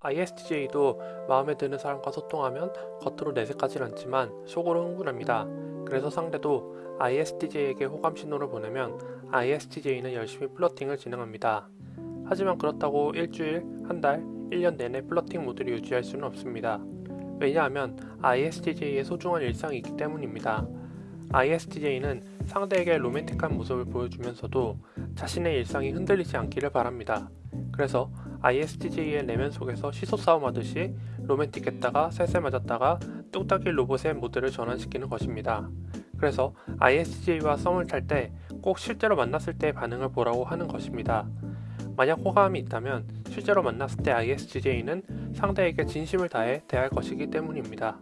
ISTJ도 마음에 드는 사람과 소통하면 겉으로 내색하진 않지만 속으로 흥분합니다. 그래서 상대도 ISTJ에게 호감 신호를 보내면 ISTJ는 열심히 플러팅을 진행합니다. 하지만 그렇다고 일주일, 한 달, 1년 내내 플러팅 모드를 유지할 수는 없습니다. 왜냐하면 ISTJ의 소중한 일상이 있기 때문입니다. ISTJ는 상대에게 로맨틱한 모습을 보여주면서도 자신의 일상이 흔들리지 않기를 바랍니다. 그래서 ISTJ의 내면 속에서 시소 싸움하듯이 로맨틱했다가 쎄쎄 맞았다가 뚝딱이 로봇의 모드를 전환시키는 것입니다. 그래서 ISTJ와 썸을 탈 때 꼭 실제로 만났을 때의 반응을 보라고 하는 것입니다. 만약 호감이 있다면 실제로 만났을 때 ISTJ는 상대에게 진심을 다해 대할 것이기 때문입니다.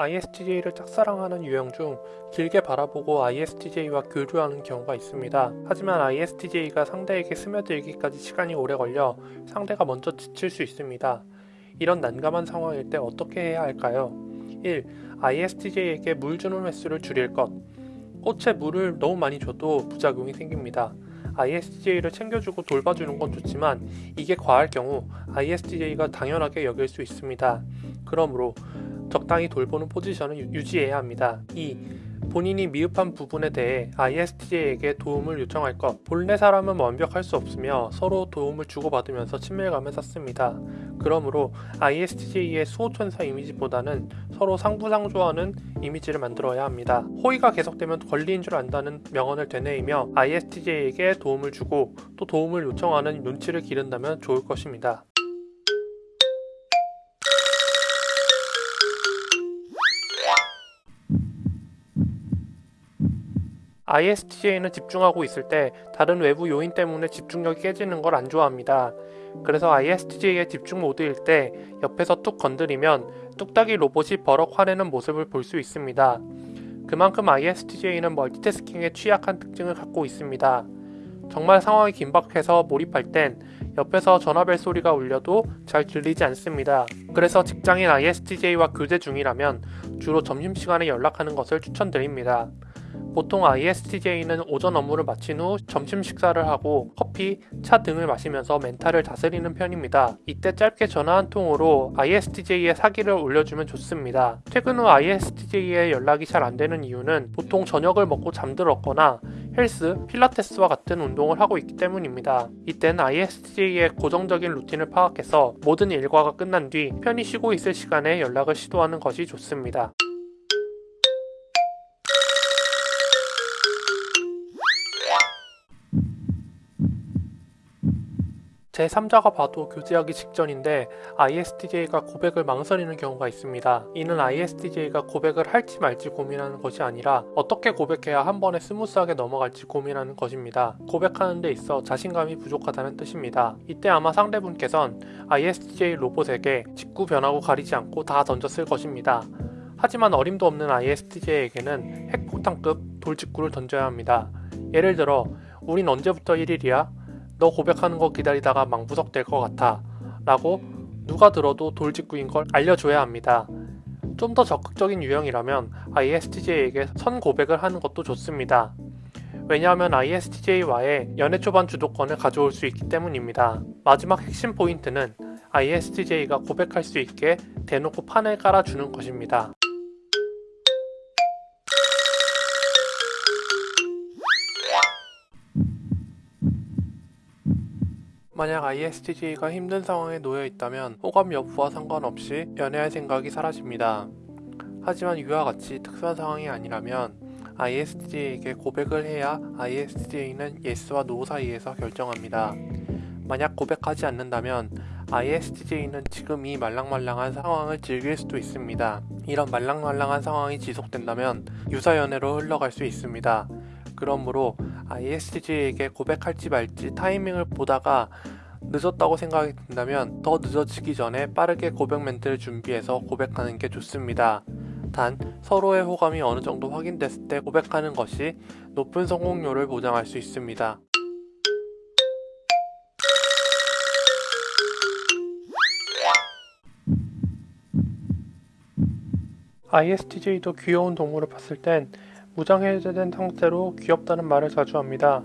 ISTJ를 짝사랑하는 유형 중 길게 바라보고 ISTJ와 교류하는 경우가 있습니다. 하지만 ISTJ가 상대에게 스며들기까지 시간이 오래 걸려 상대가 먼저 지칠 수 있습니다. 이런 난감한 상황일 때 어떻게 해야 할까요? 1. ISTJ에게 물 주는 횟수를 줄일 것. 꽃에 물을 너무 많이 줘도 부작용이 생깁니다. ISTJ를 챙겨주고 돌봐주는 건 좋지만 이게 과할 경우 ISTJ가 당연하게 여길 수 있습니다. 그러므로 적당히 돌보는 포지션을 유지해야 합니다. 2. 본인이 미흡한 부분에 대해 ISTJ에게 도움을 요청할 것. 본래 사람은 완벽할 수 없으며 서로 도움을 주고받으면서 친밀감을 쌓습니다. 그러므로 ISTJ의 수호천사 이미지보다는 서로 상부상조하는 이미지를 만들어야 합니다. 호의가 계속되면 권리인 줄 안다는 명언을 되뇌이며 ISTJ에게 도움을 주고 또 도움을 요청하는 눈치를 기른다면 좋을 것입니다. ISTJ는 집중하고 있을 때 다른 외부 요인 때문에 집중력이 깨지는 걸 안 좋아합니다. 그래서 ISTJ의 집중 모드일 때 옆에서 툭 건드리면 뚝딱이 로봇이 버럭 화내는 모습을 볼 수 있습니다. 그만큼 ISTJ는 멀티태스킹에 취약한 특징을 갖고 있습니다. 정말 상황이 긴박해서 몰입할 땐 옆에서 전화벨 소리가 울려도 잘 들리지 않습니다. 그래서 직장인 ISTJ와 교대 중이라면 주로 점심시간에 연락하는 것을 추천드립니다. 보통 ISTJ는 오전 업무를 마친 후 점심 식사를 하고 커피, 차 등을 마시면서 멘탈을 다스리는 편입니다. 이때 짧게 전화 한 통으로 ISTJ의 사기를 올려주면 좋습니다. 퇴근 후 ISTJ의 연락이 잘 안 되는 이유는 보통 저녁을 먹고 잠들었거나 헬스, 필라테스와 같은 운동을 하고 있기 때문입니다. 이땐 ISTJ의 고정적인 루틴을 파악해서 모든 일과가 끝난 뒤 편히 쉬고 있을 시간에 연락을 시도하는 것이 좋습니다. 제3자가 봐도 교제하기 직전인데 ISTJ가 고백을 망설이는 경우가 있습니다. 이는 ISTJ가 고백을 할지 말지 고민하는 것이 아니라 어떻게 고백해야 한 번에 스무스하게 넘어갈지 고민하는 것입니다. 고백하는 데 있어 자신감이 부족하다는 뜻입니다. 이때 아마 상대분께선 ISTJ 로봇에게 직구 변화구 가리지 않고 다 던졌을 것입니다. 하지만 어림도 없는 ISTJ에게는 핵폭탄급 돌직구를 던져야 합니다. 예를 들어 우린 언제부터 1일이야? 너 고백하는 거 기다리다가 망부석 될 것 같아 라고 누가 들어도 돌직구인 걸 알려줘야 합니다. 좀 더 적극적인 유형이라면 ISTJ에게 선 고백을 하는 것도 좋습니다. 왜냐하면 ISTJ와의 연애 초반 주도권을 가져올 수 있기 때문입니다. 마지막 핵심 포인트는 ISTJ가 고백할 수 있게 대놓고 판을 깔아주는 것입니다. 만약 ISTJ가 힘든 상황에 놓여 있다면 호감 여부와 상관없이 연애할 생각이 사라집니다. 하지만 이와 같이 특수한 상황이 아니라면 ISTJ에게 고백을 해야 ISTJ는 yes와 no 사이에서 결정합니다. 만약 고백하지 않는다면 ISTJ는 지금 이 말랑말랑한 상황을 즐길 수도 있습니다. 이런 말랑말랑한 상황이 지속된다면 유사연애로 흘러갈 수 있습니다. 그러므로 ISTJ에게 고백할지 말지 타이밍을 보다가 늦었다고 생각이 든다면 더 늦어지기 전에 빠르게 고백 멘트를 준비해서 고백하는 게 좋습니다. 단 서로의 호감이 어느 정도 확인됐을 때 고백하는 것이 높은 성공률을 보장할 수 있습니다. ISTJ도 귀여운 동물을 봤을 땐 무장해제된 상태로 귀엽다는 말을 자주 합니다.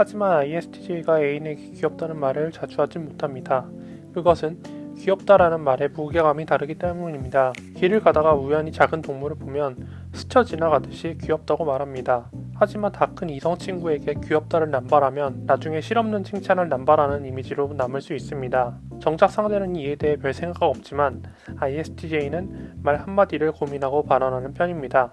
하지만 ISTJ가 애인에게 귀엽다는 말을 자주 하진 못합니다. 그것은 귀엽다라는 말의 무게감이 다르기 때문입니다. 길을 가다가 우연히 작은 동물을 보면 스쳐 지나가듯이 귀엽다고 말합니다. 하지만 다 큰 이성 친구에게 귀엽다를 남발하면 나중에 실없는 칭찬을 남발하는 이미지로 남을 수 있습니다. 정작 상대는 이에 대해 별 생각 없지만 ISTJ는 말 한마디를 고민하고 발언하는 편입니다.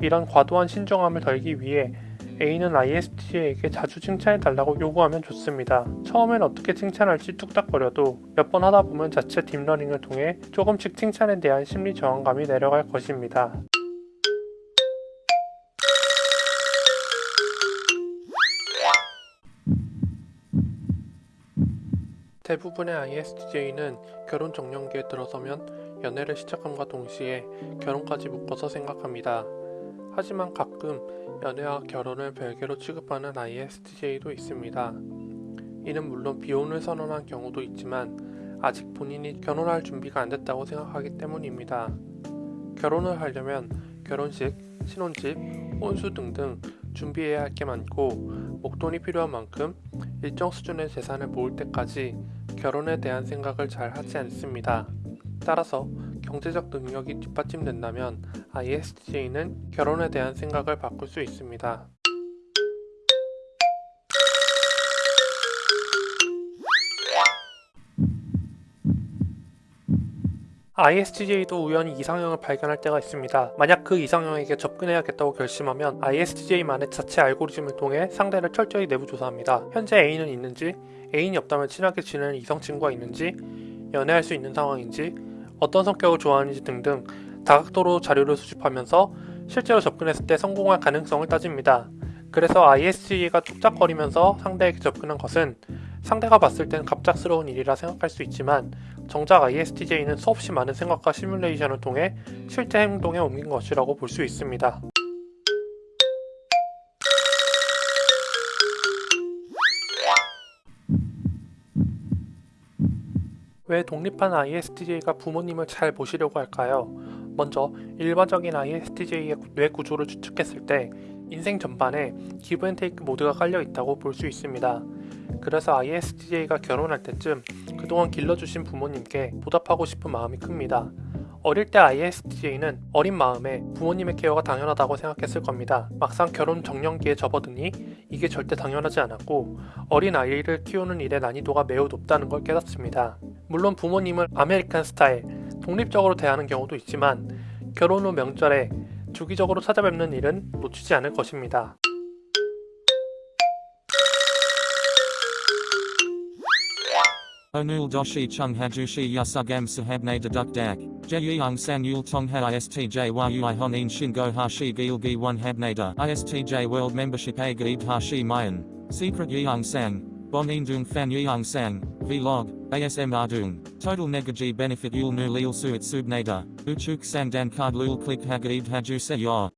이런 과도한 신중함을 덜기 위해 A는 ISTJ에게 자주 칭찬해 달라고 요구하면 좋습니다. 처음엔 어떻게 칭찬할지 뚝딱거려도 몇 번 하다 보면 자체 deep learning을 통해 조금씩 칭찬에 대한 심리 저항감이 내려갈 것입니다. 대부분의 ISTJ는 결혼 정년기에 들어서면 연애를 시작함과 동시에 결혼까지 묶어서 생각합니다. 하지만 가끔 연애와 결혼을 별개로 취급하는 ISTJ도 있습니다. 이는 물론 비혼을 선언한 경우도 있지만 아직 본인이 결혼할 준비가 안 됐다고 생각하기 때문입니다. 결혼을 하려면 결혼식, 신혼집, 혼수 등등 준비해야 할 게 많고 목돈이 필요한 만큼 일정 수준의 재산을 모을 때까지 결혼에 대한 생각을 잘 하지 않습니다. 따라서 경제적 능력이 뒷받침된다면 ISTJ는 결혼에 대한 생각을 바꿀 수 있습니다. ISTJ도 우연히 이상형을 발견할 때가 있습니다. 만약 그 이상형에게 접근해야겠다고 결심하면 ISTJ만의 자체 알고리즘을 통해 상대를 철저히 내부 조사합니다. 현재 애인은 있는지, 애인이 없다면 친하게 지내는 이성 친구가 있는지, 연애할 수 있는 상황인지, 어떤 성격을 좋아하는지 등등 다각도로 자료를 수집하면서 실제로 접근했을 때 성공할 가능성을 따집니다. 그래서 ISTJ가 뚝딱거리면서 상대에게 접근한 것은 상대가 봤을 땐 갑작스러운 일이라 생각할 수 있지만 정작 ISTJ는 수없이 많은 생각과 시뮬레이션을 통해 실제 행동에 옮긴 것이라고 볼 수 있습니다. 왜 독립한 ISTJ가 부모님을 잘 모시려고 할까요? 먼저 일반적인 ISTJ의 뇌 구조를 추측했을 때 인생 전반에 기브앤테이크 모드가 깔려 있다고 볼 수 있습니다. 그래서 ISTJ가 결혼할 때쯤 그동안 길러주신 부모님께 보답하고 싶은 마음이 큽니다. 어릴 때 ISTJ는 어린 마음에 부모님의 케어가 당연하다고 생각했을 겁니다. 막상 결혼 정년기에 접어드니 이게 절대 당연하지 않았고 어린 아이를 키우는 일의 난이도가 매우 높다는 걸 깨닫습니다. 물론 부모님을 아메리칸 스타일, 독립적으로 대하는 경우도 있지만 결혼 후 명절에 주기적으로 찾아뵙는 일은 놓치지 않을 것입니다. Onul doshi chung hajushi yasugam sahabne deduk dak. Yul tong ha istj yui honin shingo hashi gilgi one habnada. Istj world membership a gaib hashi mayan. Secret yeung sang. Bon indung fan yeung sang. Vlog. ASM ardung. Total negaji benefit yul nu lil suit subnada. Uchuk sang dan card lul click hagaib haju se yor.